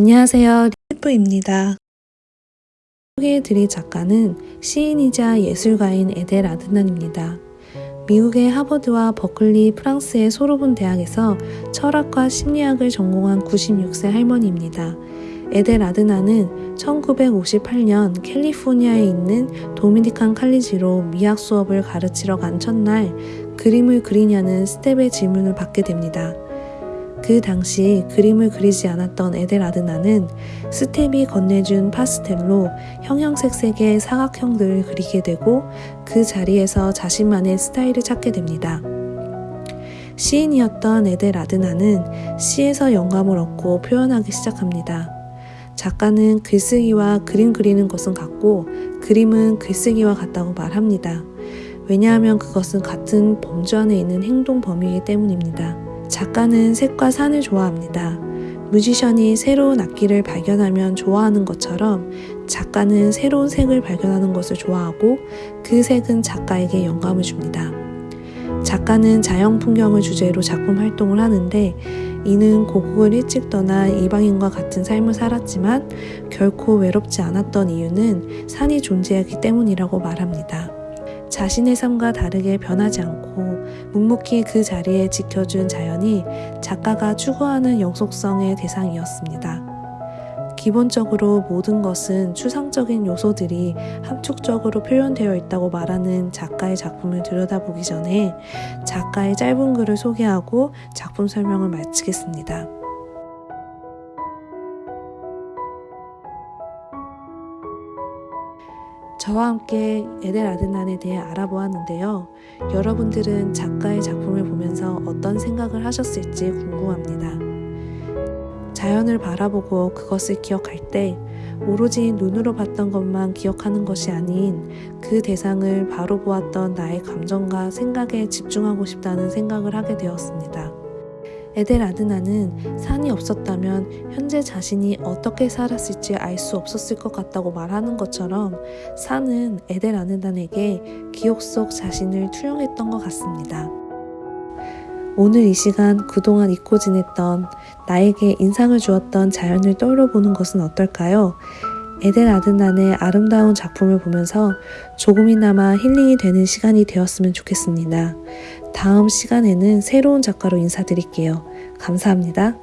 안녕하세요. 리프입니다. 소개해드릴 작가는 시인이자 예술가인 에델 아드난입니다. 미국의 하버드와 버클리 프랑스의 소르본 대학에서 철학과 심리학을 전공한 96세 할머니입니다. 에델 아드난은 1958년 캘리포니아에 있는 도미니칸 칼리지로 미학 수업을 가르치러 간 첫날 그림을 그리냐는 스태프의 질문을 받게 됩니다. 그 당시 그림을 그리지 않았던 에델 아드나는 스텝이 건네준 파스텔로 형형색색의 사각형들을 그리게 되고 그 자리에서 자신만의 스타일을 찾게 됩니다. 시인이었던 에델 아드나는 시에서 영감을 얻고 표현하기 시작합니다. 작가는 글쓰기와 그림 그리는 것은 같고 그림은 글쓰기와 같다고 말합니다. 왜냐하면 그것은 같은 범주 안에 있는 행동 범위이기 때문입니다. 작가는 색과 산을 좋아합니다. 뮤지션이 새로운 악기를 발견하면 좋아하는 것처럼 작가는 새로운 색을 발견하는 것을 좋아하고 그 색은 작가에게 영감을 줍니다. 작가는 자연 풍경을 주제로 작품 활동을 하는데 이는 고국을 일찍 떠나 이방인과 같은 삶을 살았지만 결코 외롭지 않았던 이유는 산이 존재하기 때문이라고 말합니다. 자신의 삶과 다르게 변하지 않고 묵묵히 그 자리에 지켜준 자연이 작가가 추구하는 영속성의 대상이었습니다. 기본적으로 모든 것은 추상적인 요소들이 함축적으로 표현되어 있다고 말하는 작가의 작품을 들여다보기 전에 작가의 짧은 글을 소개하고 작품 설명을 마치겠습니다. 저와 함께 에델 아드난에 대해 알아보았는데요. 여러분들은 작가의 작품을 보면서 어떤 생각을 하셨을지 궁금합니다. 자연을 바라보고 그것을 기억할 때 오로지 눈으로 봤던 것만 기억하는 것이 아닌 그 대상을 바로 보았던 나의 감정과 생각에 집중하고 싶다는 생각을 하게 되었습니다. 에델 아드나는 산이 없었다면 현재 자신이 어떻게 살았을지 알 수 없었을 것 같다고 말하는 것처럼 산은 에델 아드난에게 기억 속 자신을 투영했던 것 같습니다. 오늘 이 시간 그동안 잊고 지냈던 나에게 인상을 주었던 자연을 떠올려보는 것은 어떨까요? 에델 아드난의 아름다운 작품을 보면서 조금이나마 힐링이 되는 시간이 되었으면 좋겠습니다. 다음 시간에는 새로운 작가로 인사드릴게요. 감사합니다.